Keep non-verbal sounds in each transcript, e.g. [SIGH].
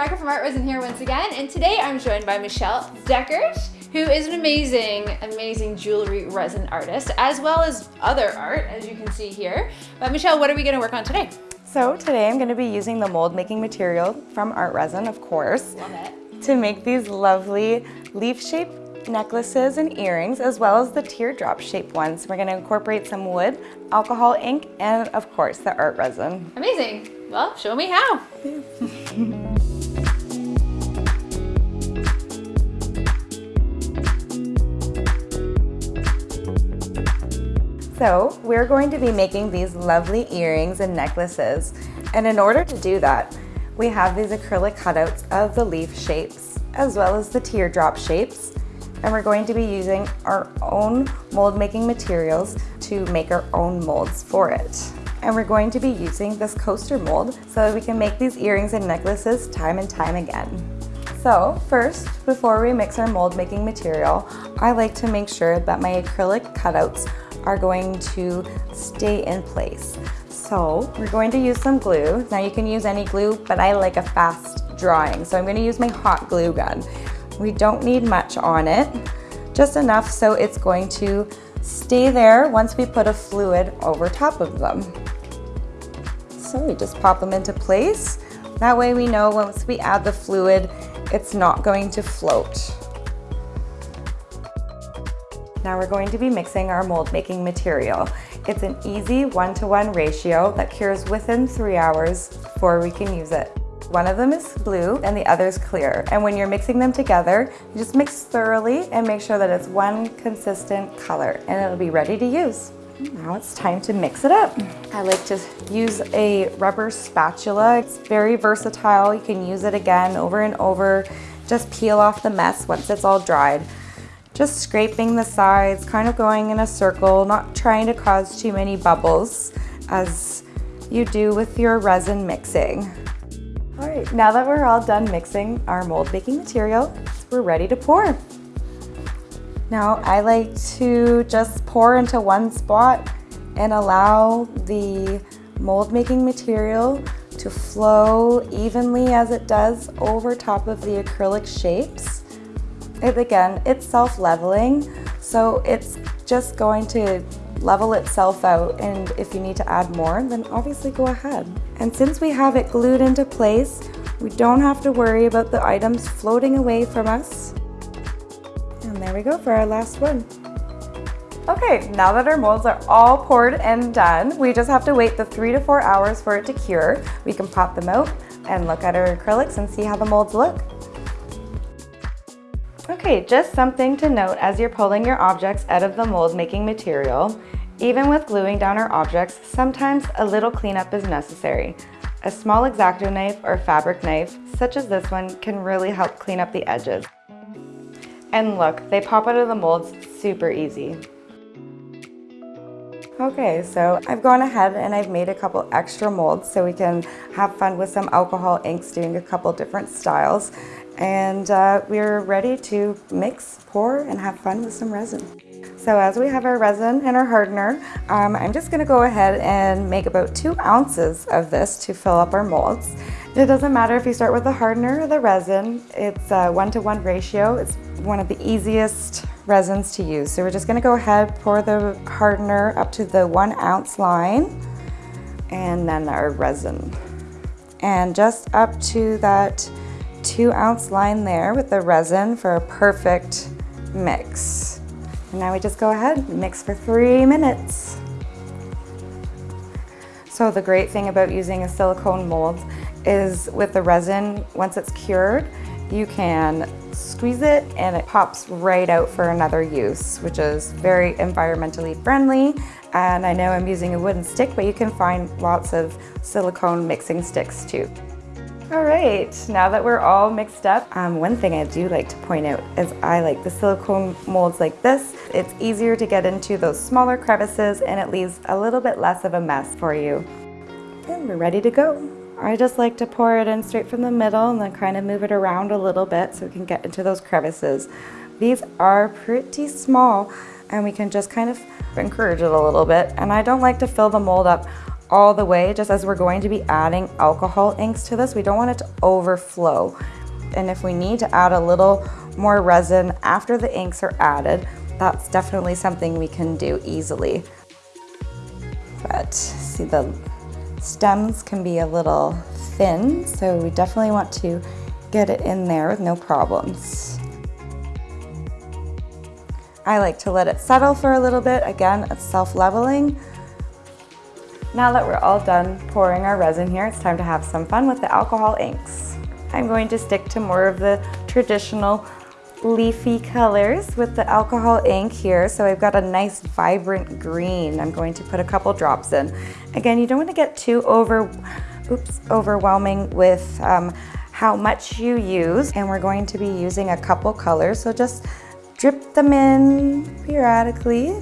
Rebecca from Art Resin here once again, and today I'm joined by Michelle Deckert, who is an amazing, amazing jewelry resin artist, as well as other art, as you can see here. But Michelle, what are we gonna work on today? So today I'm gonna be using the mold making material from Art Resin, of course, Love it. to make these lovely leaf-shaped necklaces and earrings, as well as the teardrop shaped ones. We're gonna incorporate some wood, alcohol ink, and of course the art resin. Amazing. Well, show me how. [LAUGHS] So we're going to be making these lovely earrings and necklaces. And in order to do that, we have these acrylic cutouts of the leaf shapes, as well as the teardrop shapes. And we're going to be using our own mold making materials to make our own molds for it. And we're going to be using this coaster mold so that we can make these earrings and necklaces time and time again. So first, before we mix our mold making material, I like to make sure that my acrylic cutouts are going to stay in place. So we're going to use some glue. Now you can use any glue, but I like a fast drying. So I'm gonna use my hot glue gun. We don't need much on it, just enough so it's going to stay there once we put a fluid over top of them. So we just pop them into place. That way we know once we add the fluid, it's not going to float. Now we're going to be mixing our mold making material. It's an easy one-to-one -one ratio that cures within three hours before we can use it. One of them is blue and the other is clear. And when you're mixing them together, you just mix thoroughly and make sure that it's one consistent color and it'll be ready to use. Now it's time to mix it up. I like to use a rubber spatula. It's very versatile. You can use it again over and over. Just peel off the mess once it's all dried. Just scraping the sides, kind of going in a circle, not trying to cause too many bubbles as you do with your resin mixing. All right, now that we're all done mixing our mold making material, we're ready to pour. Now I like to just pour into one spot and allow the mold making material to flow evenly as it does over top of the acrylic shapes. It, again, it's self-leveling, so it's just going to level itself out and if you need to add more, then obviously go ahead. And since we have it glued into place, we don't have to worry about the items floating away from us. And there we go for our last one. Okay, now that our molds are all poured and done, we just have to wait the three to four hours for it to cure. We can pop them out and look at our acrylics and see how the molds look. Okay, just something to note as you're pulling your objects out of the mold making material. Even with gluing down our objects, sometimes a little cleanup is necessary. A small X-Acto knife or fabric knife, such as this one, can really help clean up the edges. And look, they pop out of the molds super easy. Okay, so I've gone ahead and I've made a couple extra molds so we can have fun with some alcohol inks doing a couple different styles and uh, we're ready to mix, pour, and have fun with some resin. So as we have our resin and our hardener, um, I'm just gonna go ahead and make about two ounces of this to fill up our molds. It doesn't matter if you start with the hardener or the resin, it's a one-to-one -one ratio. It's one of the easiest resins to use. So we're just gonna go ahead, pour the hardener up to the one ounce line, and then our resin. And just up to that two ounce line there with the resin for a perfect mix. And now we just go ahead and mix for three minutes. So the great thing about using a silicone mold is with the resin, once it's cured, you can squeeze it and it pops right out for another use, which is very environmentally friendly. And I know I'm using a wooden stick, but you can find lots of silicone mixing sticks too. All right, now that we're all mixed up, um, one thing I do like to point out is I like the silicone molds like this. It's easier to get into those smaller crevices and it leaves a little bit less of a mess for you. And we're ready to go. I just like to pour it in straight from the middle and then kind of move it around a little bit so we can get into those crevices. These are pretty small and we can just kind of encourage it a little bit. And I don't like to fill the mold up all the way just as we're going to be adding alcohol inks to this. We don't want it to overflow. And if we need to add a little more resin after the inks are added, that's definitely something we can do easily. But see the stems can be a little thin, so we definitely want to get it in there with no problems. I like to let it settle for a little bit. Again, it's self-leveling. Now that we're all done pouring our resin here, it's time to have some fun with the alcohol inks. I'm going to stick to more of the traditional leafy colors with the alcohol ink here. So I've got a nice vibrant green. I'm going to put a couple drops in. Again, you don't want to get too over, oops, overwhelming with um, how much you use. And we're going to be using a couple colors. So just drip them in periodically.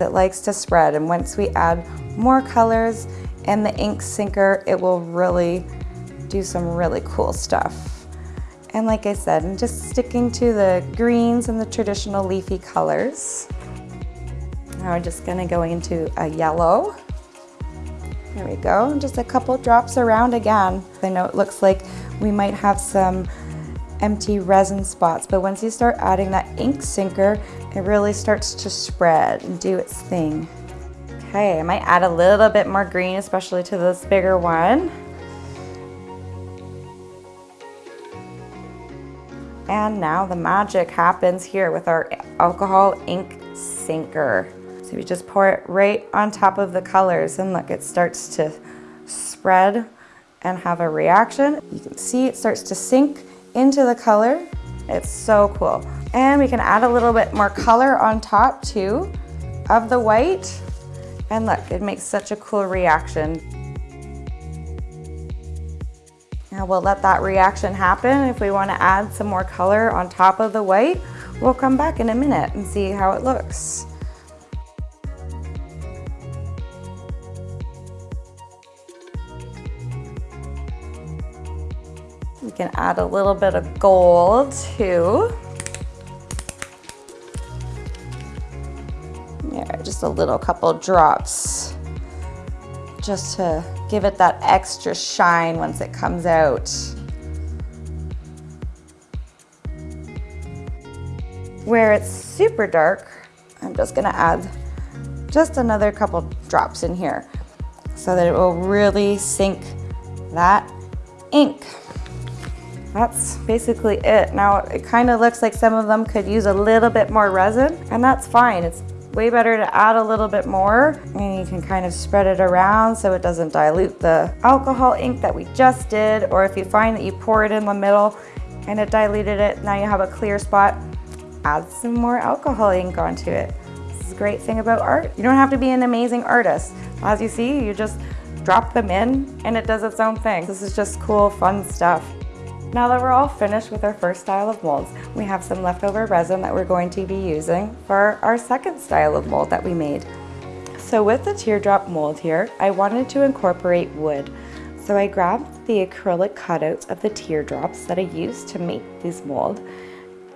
It likes to spread. And once we add more colors and the ink sinker, it will really do some really cool stuff. And like I said, I'm just sticking to the greens and the traditional leafy colors. Now we're just gonna go into a yellow. There we go, just a couple drops around again. I know it looks like we might have some empty resin spots, but once you start adding that ink sinker, it really starts to spread and do its thing. Okay, I might add a little bit more green, especially to this bigger one. And now the magic happens here with our alcohol ink sinker. So we just pour it right on top of the colors and look, it starts to spread and have a reaction. You can see it starts to sink into the color. It's so cool. And we can add a little bit more color on top too of the white. And look, it makes such a cool reaction. Now we'll let that reaction happen. If we want to add some more color on top of the white, we'll come back in a minute and see how it looks. We can add a little bit of gold too. A little couple drops just to give it that extra shine once it comes out. Where it's super dark, I'm just gonna add just another couple drops in here so that it will really sink that ink. That's basically it. Now it kind of looks like some of them could use a little bit more resin and that's fine. It's way better to add a little bit more and you can kind of spread it around so it doesn't dilute the alcohol ink that we just did or if you find that you pour it in the middle and it diluted it, now you have a clear spot, add some more alcohol ink onto it. This is a great thing about art. You don't have to be an amazing artist. As you see, you just drop them in and it does its own thing. This is just cool, fun stuff. Now that we're all finished with our first style of molds, we have some leftover resin that we're going to be using for our second style of mold that we made. So with the teardrop mold here, I wanted to incorporate wood. So I grabbed the acrylic cutouts of the teardrops that I used to make this mold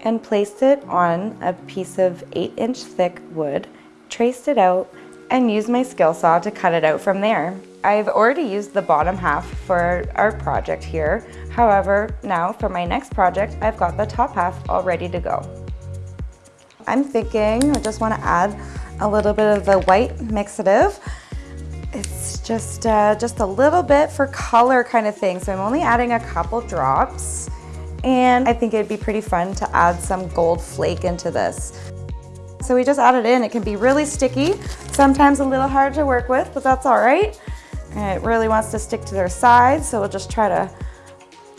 and placed it on a piece of 8 inch thick wood, traced it out, and used my skill saw to cut it out from there. I've already used the bottom half for our project here. However, now for my next project, I've got the top half all ready to go. I'm thinking I just want to add a little bit of the white mixative. It's just, uh, just a little bit for color kind of thing. So I'm only adding a couple drops and I think it'd be pretty fun to add some gold flake into this. So we just add it in. It can be really sticky, sometimes a little hard to work with, but that's all right. It really wants to stick to their sides, so we'll just try to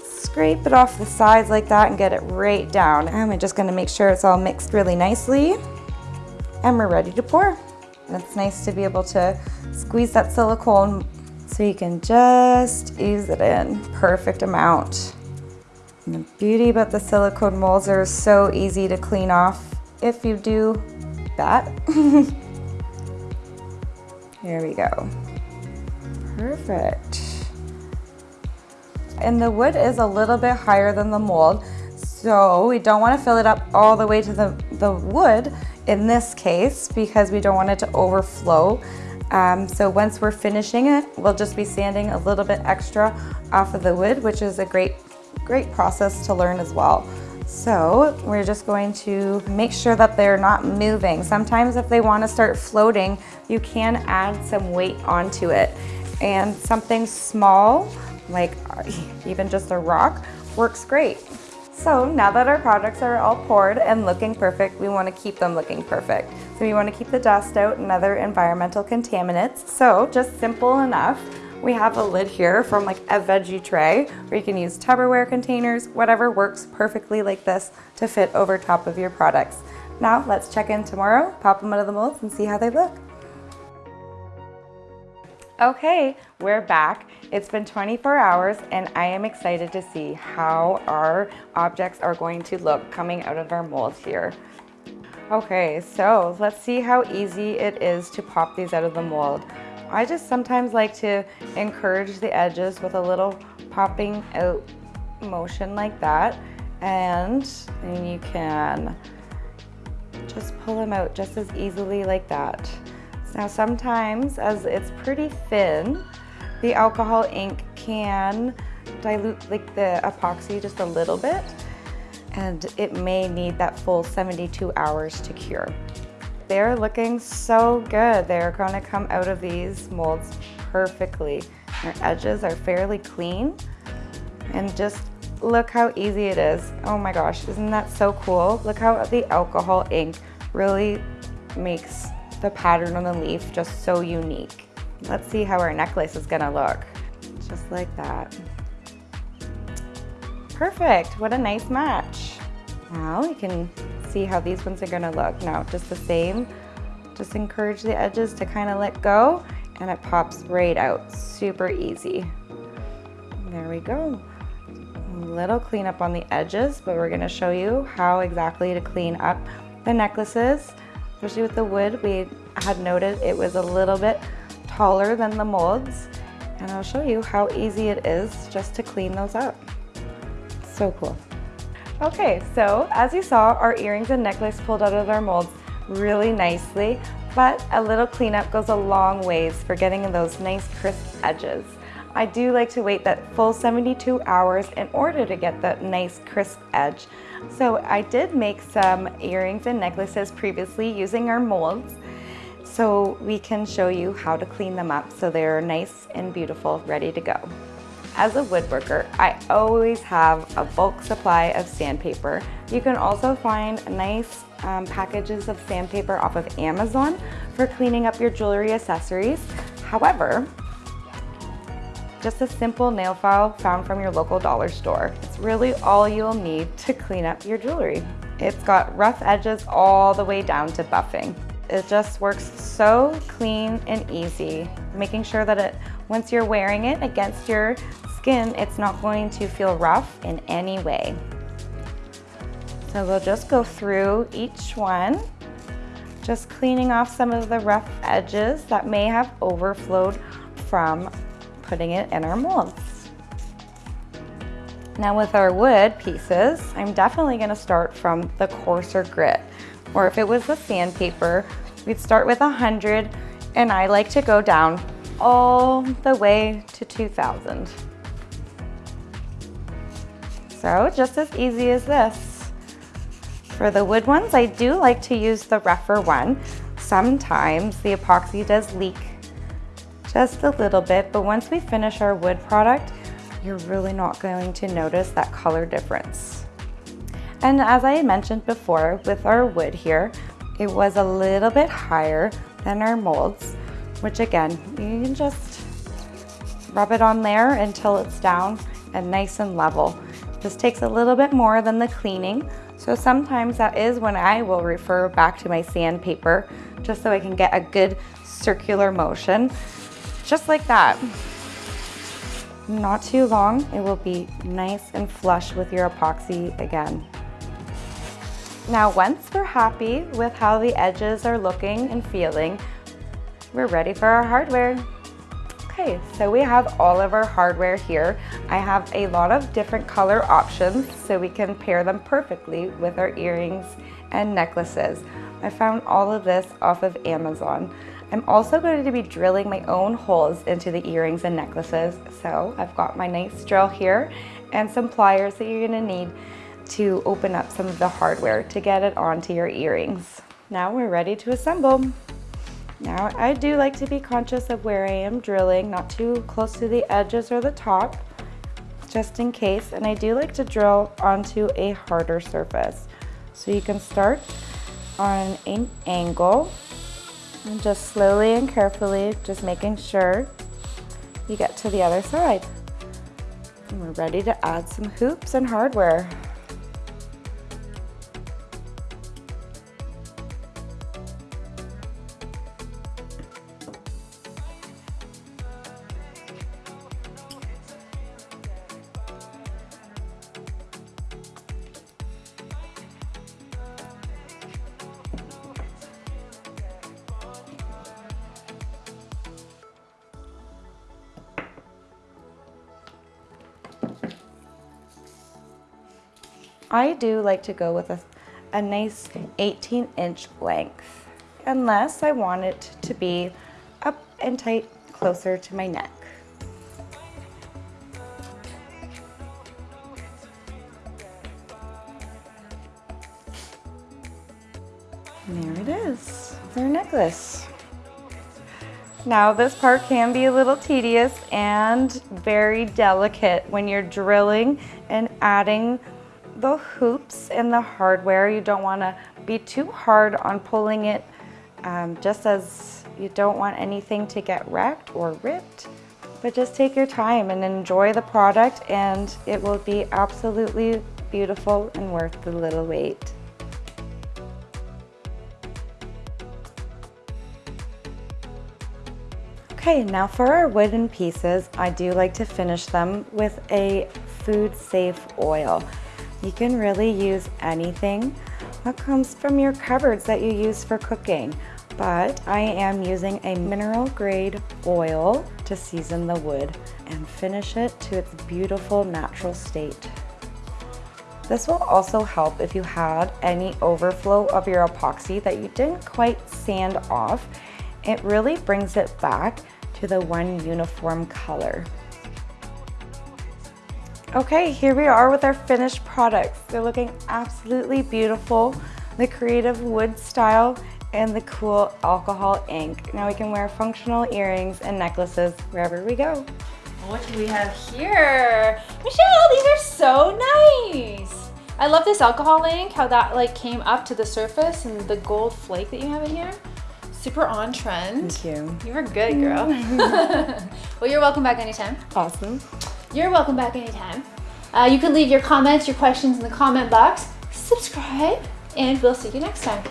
scrape it off the sides like that and get it right down. And we're just gonna make sure it's all mixed really nicely. And we're ready to pour. And it's nice to be able to squeeze that silicone so you can just ease it in, perfect amount. And the beauty about the silicone molds are so easy to clean off if you do that. [LAUGHS] Here we go. Perfect. And the wood is a little bit higher than the mold, so we don't want to fill it up all the way to the, the wood in this case because we don't want it to overflow. Um, so once we're finishing it, we'll just be sanding a little bit extra off of the wood, which is a great, great process to learn as well. So we're just going to make sure that they're not moving. Sometimes if they wanna start floating, you can add some weight onto it. And something small, like [LAUGHS] even just a rock, works great. So now that our products are all poured and looking perfect, we wanna keep them looking perfect. So we wanna keep the dust out and other environmental contaminants. So just simple enough. We have a lid here from like a veggie tray where you can use Tupperware containers, whatever works perfectly like this to fit over top of your products. Now let's check in tomorrow, pop them out of the molds and see how they look. Okay, we're back. It's been 24 hours and I am excited to see how our objects are going to look coming out of our mold here. Okay, so let's see how easy it is to pop these out of the mold. I just sometimes like to encourage the edges with a little popping out motion like that. And then you can just pull them out just as easily like that. Now sometimes as it's pretty thin, the alcohol ink can dilute like the epoxy just a little bit and it may need that full 72 hours to cure. They're looking so good. They're gonna come out of these molds perfectly. Their edges are fairly clean and just look how easy it is. Oh my gosh, isn't that so cool? Look how the alcohol ink really makes the pattern on the leaf just so unique. Let's see how our necklace is gonna look. Just like that. Perfect, what a nice match. Now you can see how these ones are gonna look. Now just the same, just encourage the edges to kind of let go and it pops right out, super easy. There we go. A little cleanup on the edges, but we're gonna show you how exactly to clean up the necklaces, especially with the wood. We had noted it was a little bit taller than the molds, and I'll show you how easy it is just to clean those up. So cool. Okay, so as you saw, our earrings and necklace pulled out of our molds really nicely, but a little cleanup goes a long ways for getting those nice crisp edges. I do like to wait that full 72 hours in order to get that nice crisp edge. So I did make some earrings and necklaces previously using our molds so we can show you how to clean them up so they're nice and beautiful, ready to go. As a woodworker, I always have a bulk supply of sandpaper. You can also find nice um, packages of sandpaper off of Amazon for cleaning up your jewelry accessories. However, just a simple nail file found from your local dollar store. It's really all you'll need to clean up your jewelry. It's got rough edges all the way down to buffing. It just works so clean and easy, making sure that it, once you're wearing it against your skin, it's not going to feel rough in any way. So we'll just go through each one, just cleaning off some of the rough edges that may have overflowed from putting it in our molds. Now with our wood pieces, I'm definitely gonna start from the coarser grit. Or if it was the sandpaper, we'd start with 100 and I like to go down all the way to 2000. So just as easy as this. For the wood ones, I do like to use the rougher one. Sometimes the epoxy does leak just a little bit, but once we finish our wood product, you're really not going to notice that color difference. And as I mentioned before, with our wood here, it was a little bit higher than our molds, which again, you can just rub it on there until it's down and nice and level. This takes a little bit more than the cleaning, so sometimes that is when I will refer back to my sandpaper just so I can get a good circular motion, just like that. Not too long, it will be nice and flush with your epoxy again. Now once we're happy with how the edges are looking and feeling, we're ready for our hardware. Okay, so we have all of our hardware here. I have a lot of different color options so we can pair them perfectly with our earrings and necklaces. I found all of this off of Amazon. I'm also going to be drilling my own holes into the earrings and necklaces. So I've got my nice drill here and some pliers that you're gonna need to open up some of the hardware to get it onto your earrings. Now we're ready to assemble. Now I do like to be conscious of where I am drilling, not too close to the edges or the top, just in case. And I do like to drill onto a harder surface. So you can start on an angle and just slowly and carefully, just making sure you get to the other side. And we're ready to add some hoops and hardware. I do like to go with a, a nice 18 inch length, unless I want it to be up and tight closer to my neck. There it is, their necklace. Now this part can be a little tedious and very delicate when you're drilling and adding the hoops and the hardware. You don't want to be too hard on pulling it um, just as you don't want anything to get wrecked or ripped. But just take your time and enjoy the product and it will be absolutely beautiful and worth the little wait. Okay, now for our wooden pieces, I do like to finish them with a food safe oil. You can really use anything that comes from your cupboards that you use for cooking, but I am using a mineral grade oil to season the wood and finish it to its beautiful natural state. This will also help if you had any overflow of your epoxy that you didn't quite sand off. It really brings it back to the one uniform color. Okay, here we are with our finished products. They're looking absolutely beautiful. The creative wood style and the cool alcohol ink. Now we can wear functional earrings and necklaces wherever we go. What do we have here? Michelle, these are so nice. I love this alcohol ink, how that like came up to the surface and the gold flake that you have in here. Super on trend. Thank you. You were good, girl. Mm-hmm. [LAUGHS] well, you're welcome back anytime. Awesome. You're welcome back anytime. Uh, you can leave your comments, your questions in the comment box. Subscribe, and we'll see you next time.